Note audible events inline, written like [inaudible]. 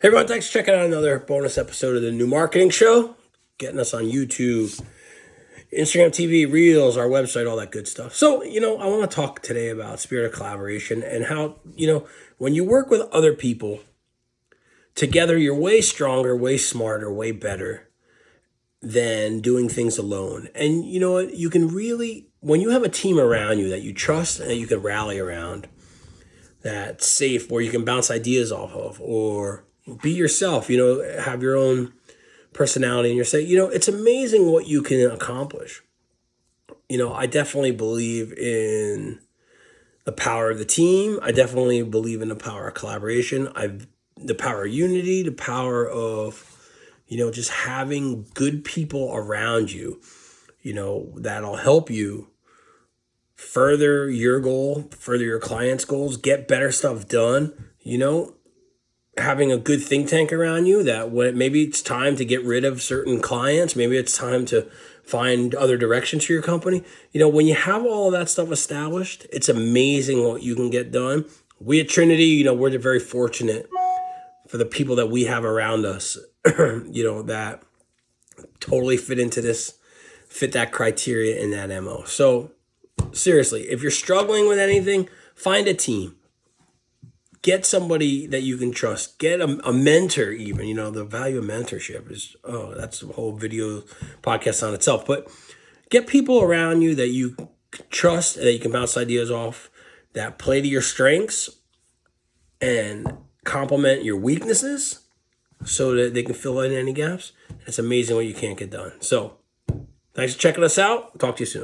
Hey everyone, thanks for checking out another bonus episode of the New Marketing Show. Getting us on YouTube, Instagram TV, Reels, our website, all that good stuff. So, you know, I want to talk today about spirit of collaboration and how, you know, when you work with other people, together you're way stronger, way smarter, way better than doing things alone. And you know what? You can really, when you have a team around you that you trust and that you can rally around, that's safe, where you can bounce ideas off of, or be yourself, you know, have your own personality and you're saying, you know, it's amazing what you can accomplish. You know, I definitely believe in the power of the team. I definitely believe in the power of collaboration. I've the power of unity, the power of, you know, just having good people around you, you know, that'll help you further your goal, further your client's goals, get better stuff done, you know, having a good think tank around you that when maybe it's time to get rid of certain clients, maybe it's time to find other directions for your company. You know, when you have all of that stuff established, it's amazing what you can get done. We at Trinity, you know, we're very fortunate for the people that we have around us, [clears throat] you know, that totally fit into this, fit that criteria in that MO. So seriously, if you're struggling with anything, find a team get somebody that you can trust. Get a, a, mentor even you know the value of mentorship is oh that's a whole video podcast on itself but get people around you that you trust that you can bounce ideas off that play to your strengths and complement your weaknesses so that they can fill in any gaps. It's amazing what you can't get done. So thanks for checking us out. Talk to you soon